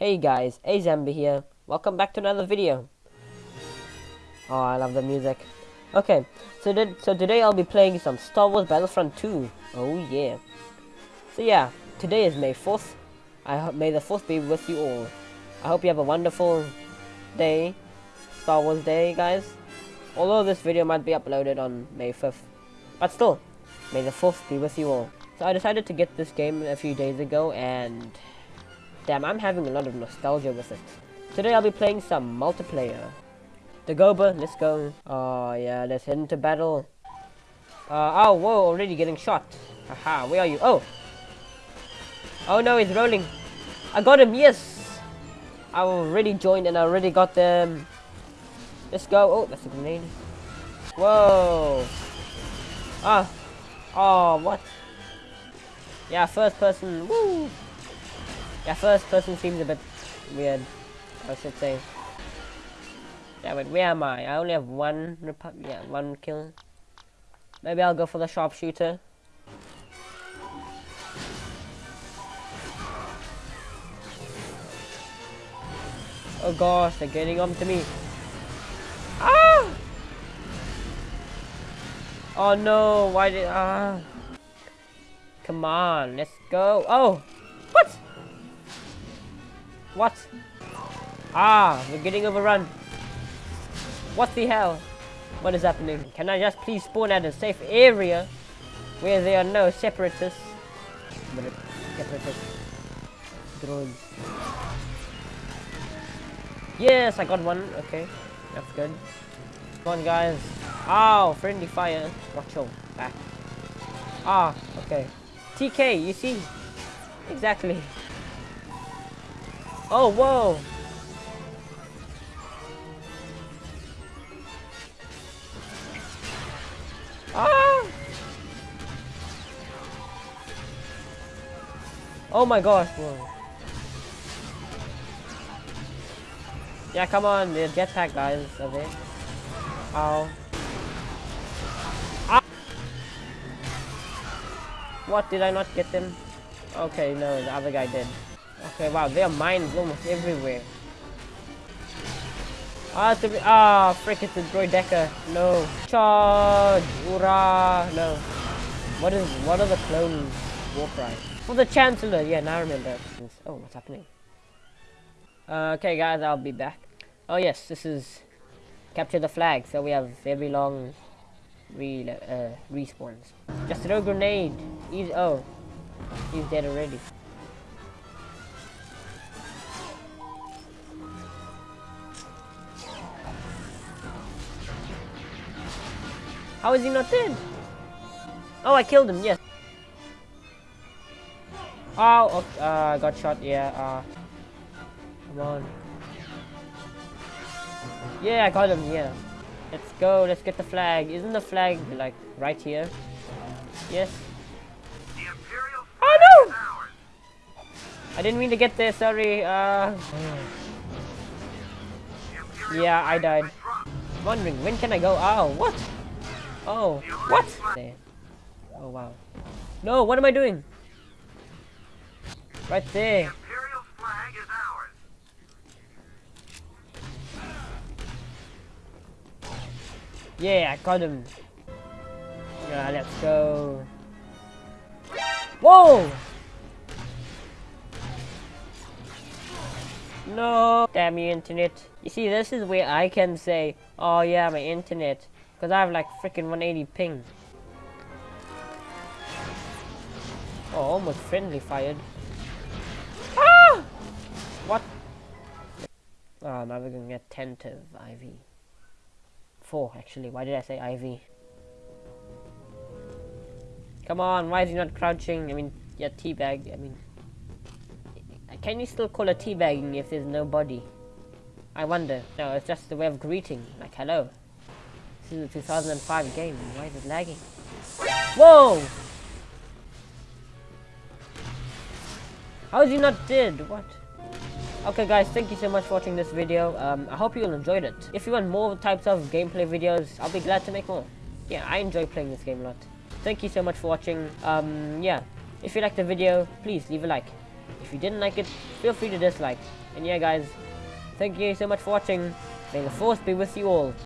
Hey guys, Azambi here. Welcome back to another video. Oh, I love the music. Okay, so did, so today I'll be playing some Star Wars Battlefront 2. Oh yeah. So yeah, today is May 4th. I hope May the 4th be with you all. I hope you have a wonderful day, Star Wars Day, guys. Although this video might be uploaded on May 5th. But still, May the 4th be with you all. So I decided to get this game a few days ago and damn, I'm having a lot of nostalgia with it. Today I'll be playing some multiplayer. The Goba, let's go. Oh yeah, let's head into battle. Uh, oh, whoa, already getting shot. Haha, where are you? Oh! Oh no, he's rolling. I got him, yes! I already joined and I already got them. Let's go. Oh, that's a grenade. Whoa! Ah! Oh, what? Yeah, first person. Woo! Yeah, first person seems a bit weird. I should say. Yeah, but where am I? I only have one. Yeah, one kill. Maybe I'll go for the sharpshooter. Oh gosh, they're getting on to me. Ah! Oh no, why did ah? Come on, let's go. Oh? What? Ah, we're getting overrun. What the hell? What is happening? Can I just please spawn at a safe area where there are no separatists? Separatist drones. Yes, I got one. Okay, that's good. Come on, guys. Oh, friendly fire. Watch your back. Ah, okay. TK, you see? Exactly. Oh, whoa. Ah! Oh my gosh, whoa. Yeah, come on, the jetpack guys, they? Ow. Ah! What, did I not get them? Okay, no, the other guy did. Okay, wow, there are mines almost everywhere. Ah, to be, ah, frick, it's a droideka. No. Charge! Hoorah! No. What is, what are the clones? war cries? For the Chancellor, yeah, now I remember. Oh, what's happening? Uh, okay, guys, I'll be back. Oh, yes, this is capture the flag, so we have very long re uh, respawns. Just throw grenade. He's, oh, he's dead already. How is he not dead? Oh, I killed him, yes. Oh, okay, uh, I got shot, yeah, uh, come on. Yeah, I got him, yeah. Let's go, let's get the flag. Isn't the flag, like, right here? Yes. Oh, no! I didn't mean to get there, sorry, uh... Yeah, I died. wondering, when can I go? Oh, what? Oh, what? Oh, wow. No, what am I doing? Right there. Yeah, I got him. Yeah, let's go. Whoa! No! Damn you, internet. You see, this is where I can say, oh yeah, my internet. Because I have like freaking 180 ping. Oh, almost friendly fired. Ah! What? Oh, now we're gonna get Tantive IV. Four, actually. Why did I say IV? Come on, why is he not crouching? I mean, yeah, teabag. I mean, can you still call it teabagging if there's no body? I wonder. No, it's just the way of greeting. Like, hello. Is a 2005 game. Why is it lagging? Whoa! How is he not dead? What? Okay guys, thank you so much for watching this video. Um, I hope you all enjoyed it. If you want more types of gameplay videos, I'll be glad to make more. Yeah, I enjoy playing this game a lot. Thank you so much for watching. Um, yeah, if you liked the video, please leave a like. If you didn't like it, feel free to dislike. And yeah, guys, thank you so much for watching. May the force be with you all.